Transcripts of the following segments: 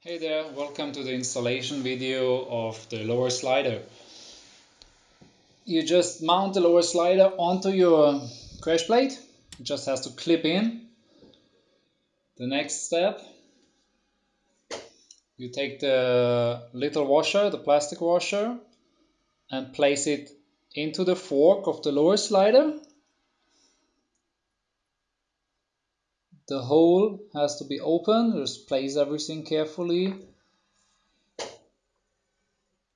Hey there, welcome to the installation video of the lower slider. You just mount the lower slider onto your crash plate. It just has to clip in. The next step, you take the little washer, the plastic washer, and place it into the fork of the lower slider the hole has to be open just place everything carefully.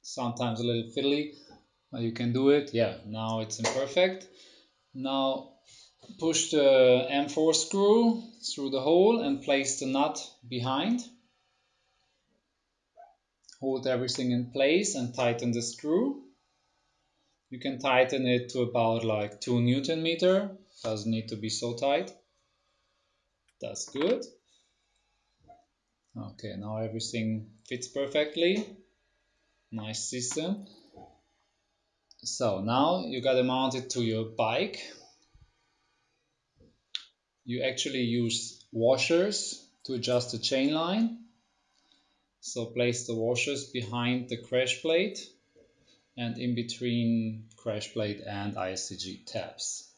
Sometimes a little fiddly but you can do it. Yeah now it's imperfect. Now push the M4 screw through the hole and place the nut behind. Hold everything in place and tighten the screw. You can tighten it to about like 2 newton meter. Doesn't need to be so tight that's good. Okay, now everything fits perfectly. Nice system. So now you mount it to your bike. You actually use washers to adjust the chain line. So place the washers behind the crash plate and in between crash plate and ISCG tabs.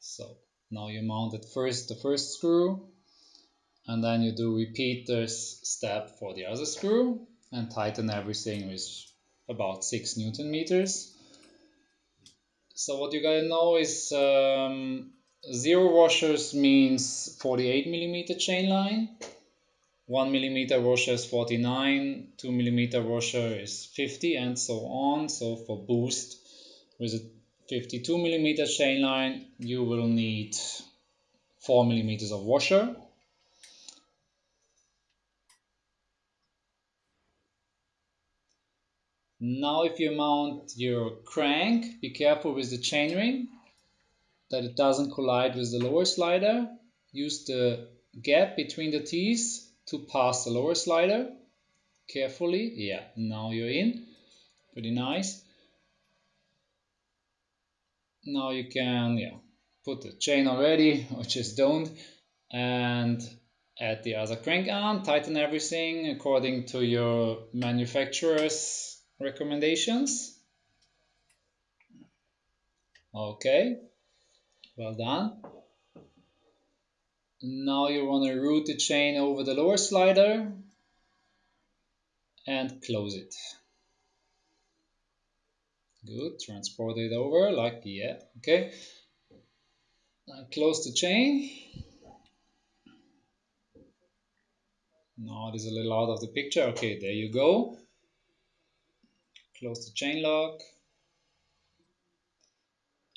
So now you mount it first the first screw and then you do repeat this step for the other screw and tighten everything with about 6 newton meters. So what you gotta know is um, zero washers means 48 millimeter chain line, 1 millimeter washer is 49, 2 millimeter washer is 50 and so on. So for boost with a 52 millimeter chain line you will need 4 millimeters of washer. Now if you mount your crank be careful with the chainring that it doesn't collide with the lower slider. Use the gap between the teeth to pass the lower slider. Carefully. Yeah now you're in. Pretty nice now you can yeah put the chain already or just don't and add the other crank arm tighten everything according to your manufacturer's recommendations. Okay well done. Now you want to route the chain over the lower slider and close it Good, transport it over like, yeah, okay. Now close the chain. Now it is a little out of the picture. Okay, there you go. Close the chain lock.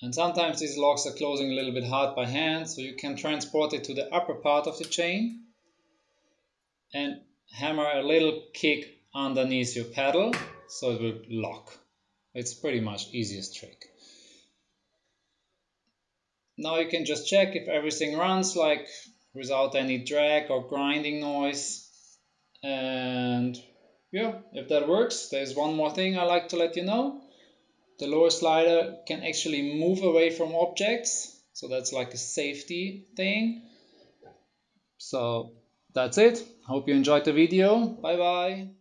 And sometimes these locks are closing a little bit hard by hand, so you can transport it to the upper part of the chain and hammer a little kick underneath your pedal so it will lock. It's pretty much easiest trick. Now you can just check if everything runs like without any drag or grinding noise. And yeah, if that works, there's one more thing I like to let you know. The lower slider can actually move away from objects. So that's like a safety thing. So that's it. Hope you enjoyed the video. Bye bye.